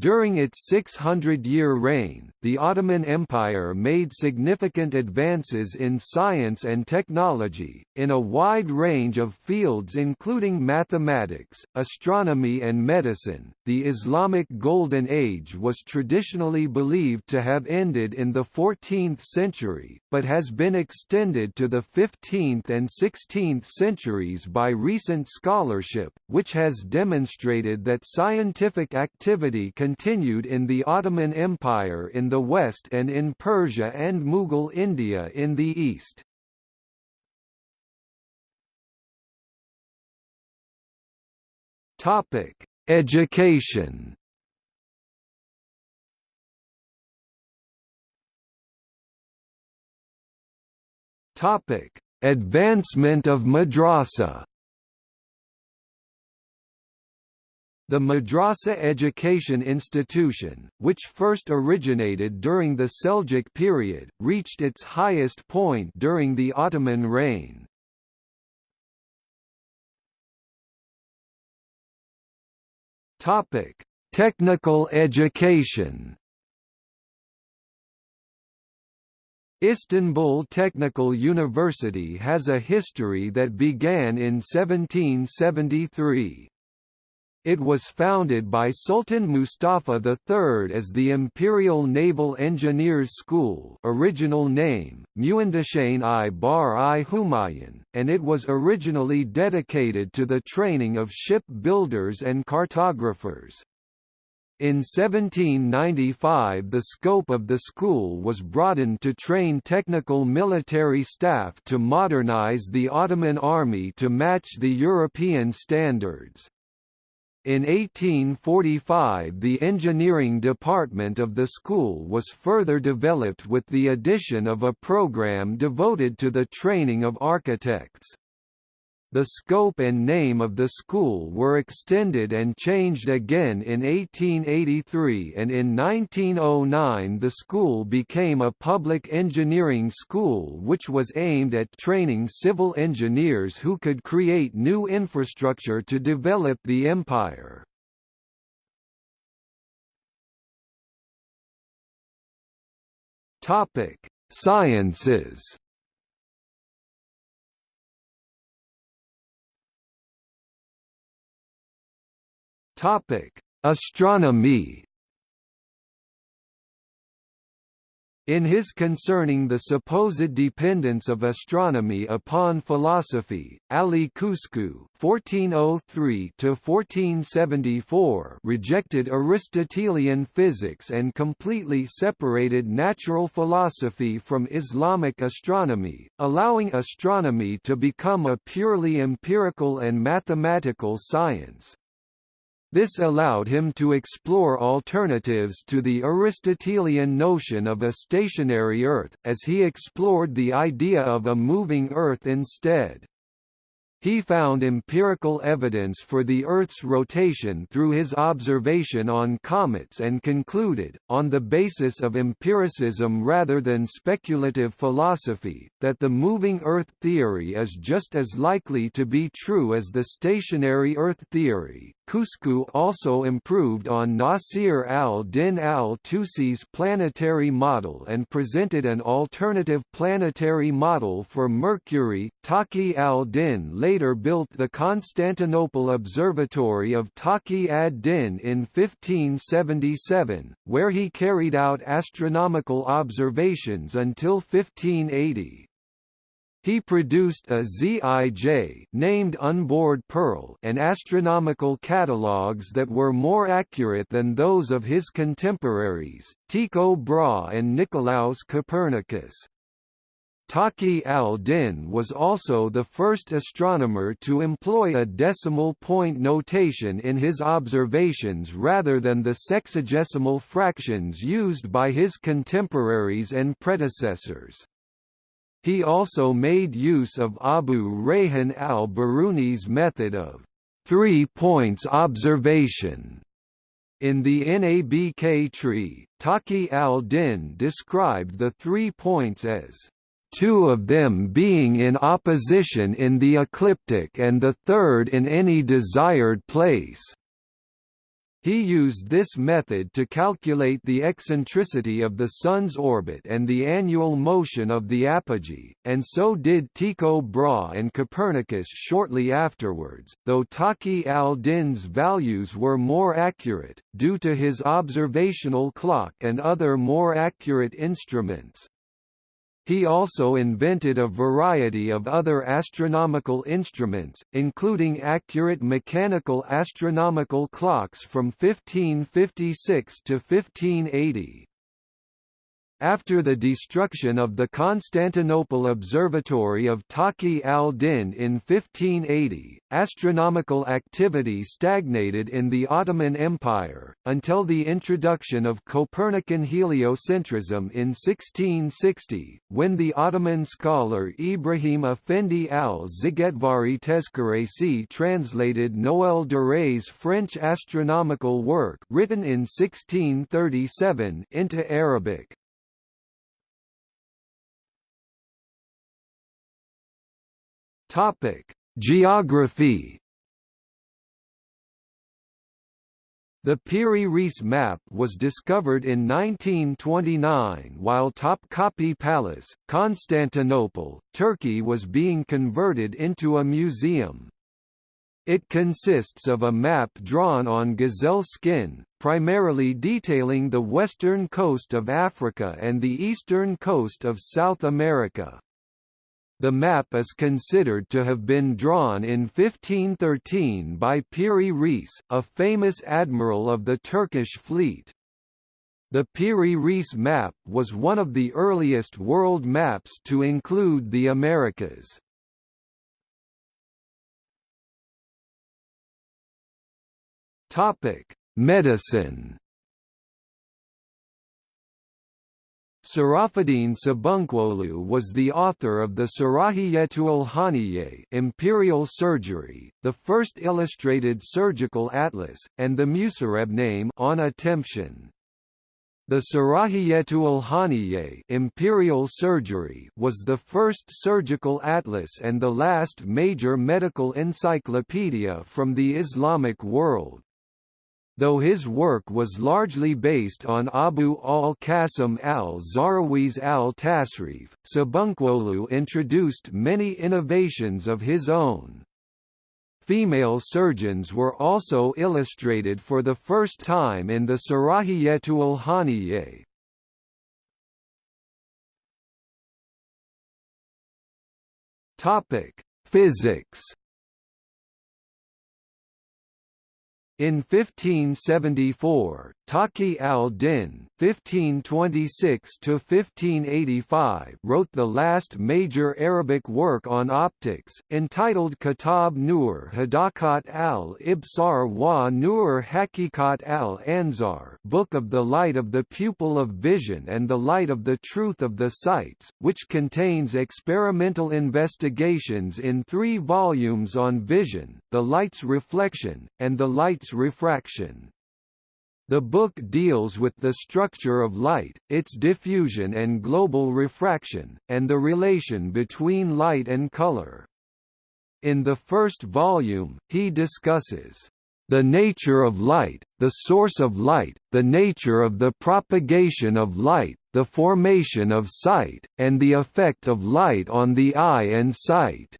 During its 600-year reign, the Ottoman Empire made significant advances in science and technology, in a wide range of fields including mathematics, astronomy and medicine. The Islamic Golden Age was traditionally believed to have ended in the 14th century, but has been extended to the 15th and 16th centuries by recent scholarship, which has demonstrated that scientific activity can continued in the Ottoman Empire in the west and in Persia and Mughal India in the east. Topic: Education. Topic: Advancement of madrasa. The Madrasa education institution, which first originated during the Seljuk period, reached its highest point during the Ottoman reign. Topic: Technical education. Istanbul Technical University has a history that began in 1773. It was founded by Sultan Mustafa III as the Imperial Naval Engineers School original name, i Bar i Humayun, and it was originally dedicated to the training of ship builders and cartographers. In 1795 the scope of the school was broadened to train technical military staff to modernize the Ottoman army to match the European standards. In 1845 the engineering department of the school was further developed with the addition of a program devoted to the training of architects. The scope and name of the school were extended and changed again in 1883 and in 1909 the school became a public engineering school which was aimed at training civil engineers who could create new infrastructure to develop the empire. Sciences Topic: Astronomy. In his Concerning the Supposed Dependence of Astronomy upon Philosophy, Ali Kuşçu (1403–1474) rejected Aristotelian physics and completely separated natural philosophy from Islamic astronomy, allowing astronomy to become a purely empirical and mathematical science. This allowed him to explore alternatives to the Aristotelian notion of a stationary Earth, as he explored the idea of a moving Earth instead. He found empirical evidence for the Earth's rotation through his observation on comets and concluded, on the basis of empiricism rather than speculative philosophy, that the moving Earth theory is just as likely to be true as the stationary Earth theory. Kuşçu also improved on Nasir al-Din al-Tusi's planetary model and presented an alternative planetary model for Mercury. Taqi al-Din later built the Constantinople Observatory of Taqi ad-Din in 1577, where he carried out astronomical observations until 1580. He produced a ZIJ named Unbored Pearl and astronomical catalogues that were more accurate than those of his contemporaries, Tycho Brahe and Nicolaus Copernicus. Taqi al-Din was also the first astronomer to employ a decimal point notation in his observations rather than the sexagesimal fractions used by his contemporaries and predecessors. He also made use of Abu Rayhan al-Biruni's method of three points observation. In the Nabk tree, Taqi al-Din described the three points as two of them being in opposition in the ecliptic and the third in any desired place. He used this method to calculate the eccentricity of the Sun's orbit and the annual motion of the apogee, and so did Tycho Brahe and Copernicus shortly afterwards, though Taqi al-Din's values were more accurate, due to his observational clock and other more accurate instruments. He also invented a variety of other astronomical instruments, including accurate mechanical astronomical clocks from 1556 to 1580. After the destruction of the Constantinople Observatory of Taqi al-Din in 1580, astronomical activity stagnated in the Ottoman Empire, until the introduction of Copernican heliocentrism in 1660, when the Ottoman scholar Ibrahim Effendi al-Zigetvari Tezkeresi translated Noël Duret's French astronomical work written in 1637 into Arabic. Topic: Geography. The Piri-Reis map was discovered in 1929 while Topkapi Palace, Constantinople, Turkey was being converted into a museum. It consists of a map drawn on gazelle skin, primarily detailing the western coast of Africa and the eastern coast of South America. The map is considered to have been drawn in 1513 by Piri Reis, a famous admiral of the Turkish fleet. The Piri Reis map was one of the earliest world maps to include the Americas. Medicine Sarafuddin Sabuncuoglu was the author of the Sarahiyetul Haniyye Imperial Surgery, the first illustrated surgical atlas, and the Musarreb on attemption. The Sarahiyetul Haniyye Imperial Surgery was the first surgical atlas and the last major medical encyclopedia from the Islamic world. Though his work was largely based on Abu al-Qasim al-Zahrawi's al-Tasrif, Sabuncuoglu introduced many innovations of his own. Female surgeons were also illustrated for the first time in the Sarahiyetul Haniyye. Topic: Physics In 1574, Taqi al-Din (1526–1585) wrote the last major Arabic work on optics, entitled Kitab Nur Hadakat al-Ibsar wa Nur Hakikat al-Anzar, Book of the Light of the Pupil of Vision and the Light of the Truth of the Sights, which contains experimental investigations in three volumes on vision, the light's reflection, and the light's refraction. The book deals with the structure of light, its diffusion and global refraction, and the relation between light and color. In the first volume, he discusses the nature of light, the source of light, the nature of the propagation of light, the formation of sight, and the effect of light on the eye and sight.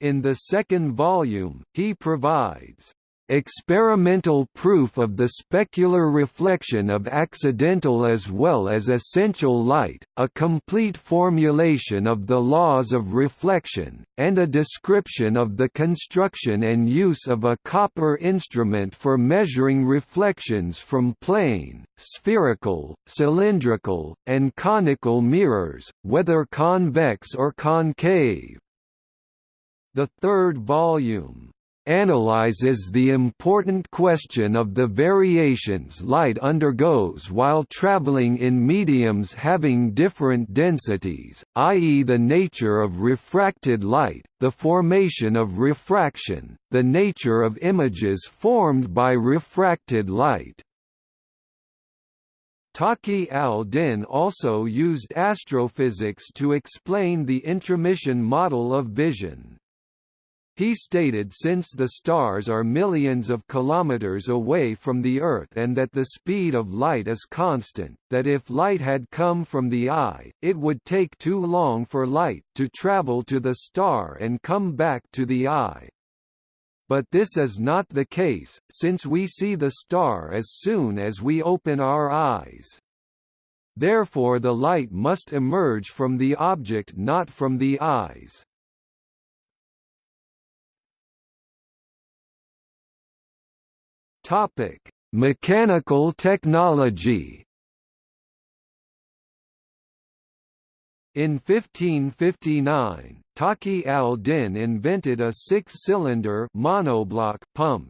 In the second volume, he provides experimental proof of the specular reflection of accidental as well as essential light, a complete formulation of the laws of reflection, and a description of the construction and use of a copper instrument for measuring reflections from plane, spherical, cylindrical, and conical mirrors, whether convex or concave. The third volume analyzes the important question of the variations light undergoes while traveling in mediums having different densities, i.e. the nature of refracted light, the formation of refraction, the nature of images formed by refracted light. Taqi al-Din also used astrophysics to explain the intromission model of vision. He stated since the stars are millions of kilometers away from the Earth and that the speed of light is constant, that if light had come from the eye, it would take too long for light to travel to the star and come back to the eye. But this is not the case, since we see the star as soon as we open our eyes. Therefore the light must emerge from the object not from the eyes. Topic: Mechanical technology. In 1559, Taqi al-Din invented a six-cylinder monoblock pump.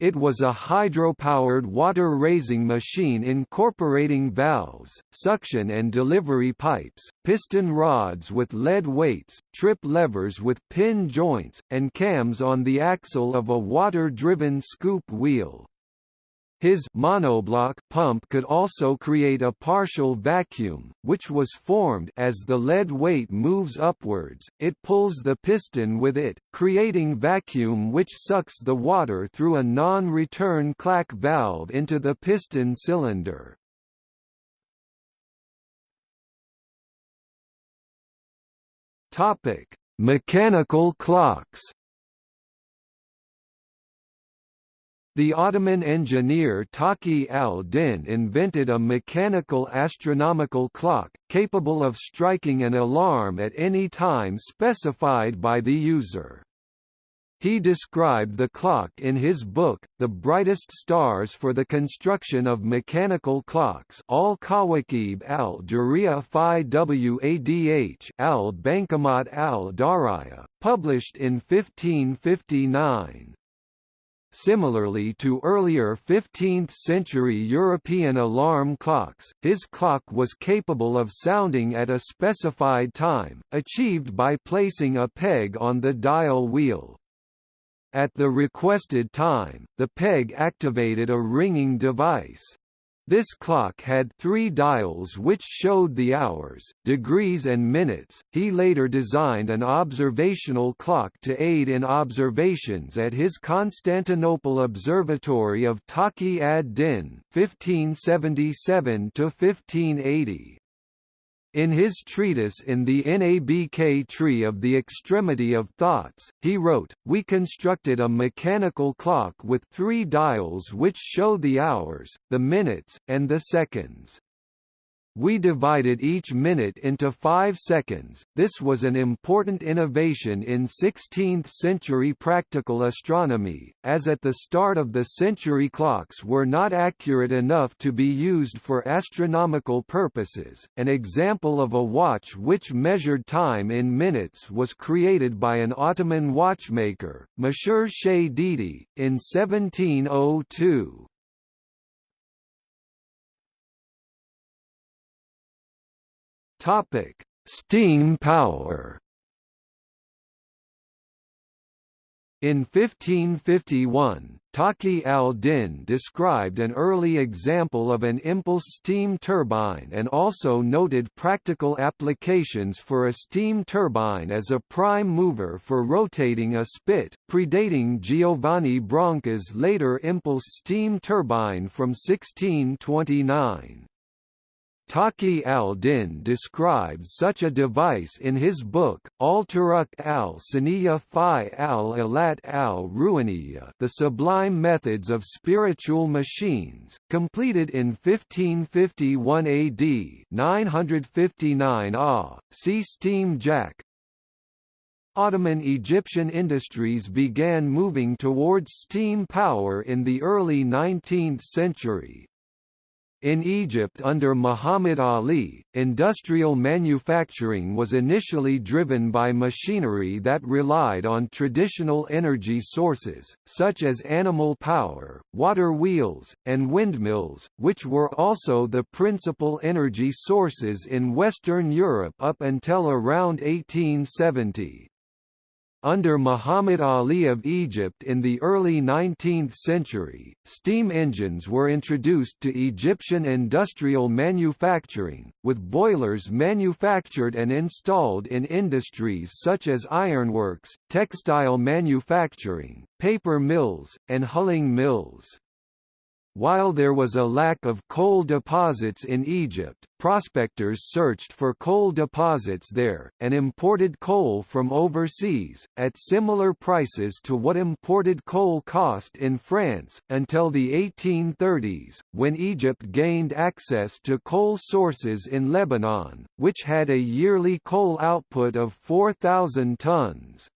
It was a hydro-powered water-raising machine incorporating valves, suction and delivery pipes, piston rods with lead weights, trip levers with pin joints, and cams on the axle of a water-driven scoop wheel. His monoblock pump could also create a partial vacuum, which was formed as the lead weight moves upwards, it pulls the piston with it, creating vacuum which sucks the water through a non-return clack valve into the piston cylinder. Mechanical clocks The Ottoman engineer Taqi al-Din invented a mechanical astronomical clock, capable of striking an alarm at any time specified by the user. He described the clock in his book, The Brightest Stars for the Construction of Mechanical Clocks al Kawakib al-Duriya fi Wadh al-Bankamat al-Dariya, published in 1559. Similarly to earlier 15th-century European alarm clocks, his clock was capable of sounding at a specified time, achieved by placing a peg on the dial wheel. At the requested time, the peg activated a ringing device. This clock had three dials which showed the hours, degrees and minutes. He later designed an observational clock to aid in observations at his Constantinople Observatory of Taqi ad-Din (1577–1580). In his treatise In the Nabk Tree of the Extremity of Thoughts, he wrote, We constructed a mechanical clock with three dials which show the hours, the minutes, and the seconds. We divided each minute into five seconds. This was an important innovation in 16th-century practical astronomy, as at the start of the century clocks were not accurate enough to be used for astronomical purposes. An example of a watch which measured time in minutes was created by an Ottoman watchmaker, Mashur Sheh Didi, in 1702. Topic: Steam power. In 1551, Taqi al-Din described an early example of an impulse steam turbine and also noted practical applications for a steam turbine as a prime mover for rotating a spit, predating Giovanni Branca's later impulse steam turbine from 1629. Taqi al-Din describes such a device in his book, Al-Turuq al-Saniya fi al-Alat al-Ruhaniya The Sublime Methods of Spiritual Machines, completed in 1551 AD 959 AH, see Steam Jack, Ottoman Egyptian industries began moving towards steam power in the early 19th century, in Egypt under Muhammad Ali, industrial manufacturing was initially driven by machinery that relied on traditional energy sources, such as animal power, water wheels, and windmills, which were also the principal energy sources in Western Europe up until around 1870. Under Muhammad Ali of Egypt in the early 19th century, steam engines were introduced to Egyptian industrial manufacturing, with boilers manufactured and installed in industries such as ironworks, textile manufacturing, paper mills, and hulling mills. While there was a lack of coal deposits in Egypt, prospectors searched for coal deposits there, and imported coal from overseas, at similar prices to what imported coal cost in France, until the 1830s, when Egypt gained access to coal sources in Lebanon, which had a yearly coal output of 4,000 tons.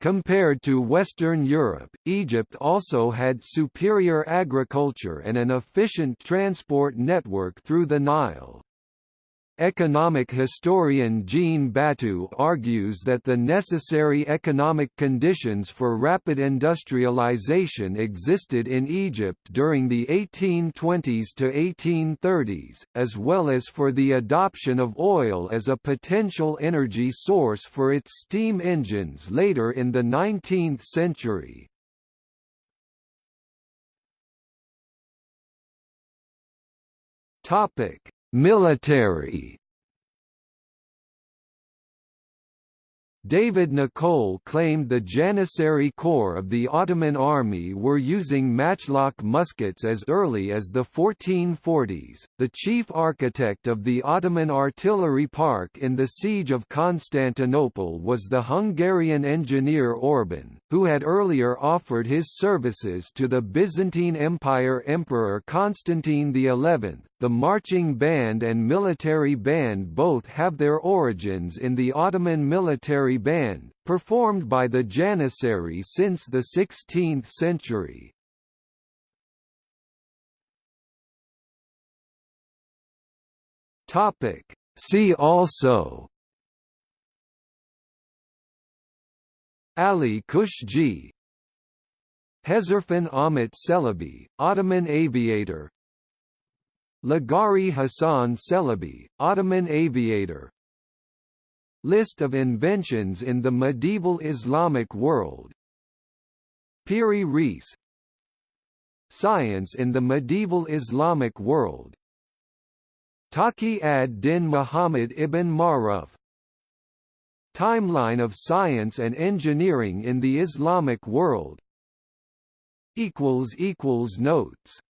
Compared to Western Europe, Egypt also had superior agriculture and an efficient transport network through the Nile. Economic historian Jean Batou argues that the necessary economic conditions for rapid industrialization existed in Egypt during the 1820s to 1830s, as well as for the adoption of oil as a potential energy source for its steam engines later in the 19th century. Topic Military David Nicolle claimed the Janissary Corps of the Ottoman army were using matchlock muskets as early as the 1440s. The chief architect of the Ottoman artillery park in the siege of Constantinople was the Hungarian engineer Orban, who had earlier offered his services to the Byzantine Empire Emperor Constantine XI. The marching band and military band both have their origins in the Ottoman military band, performed by the Janissary since the 16th century. See also Ali Kushji Hezarfen Ahmet Celebi, Ottoman aviator Lagari Hassan Celebi, Ottoman aviator. List of inventions in the medieval Islamic world. Piri Reis. Science in the medieval Islamic world. Taqi ad-Din Muhammad ibn Maruf. Timeline of science and engineering in the Islamic world. Notes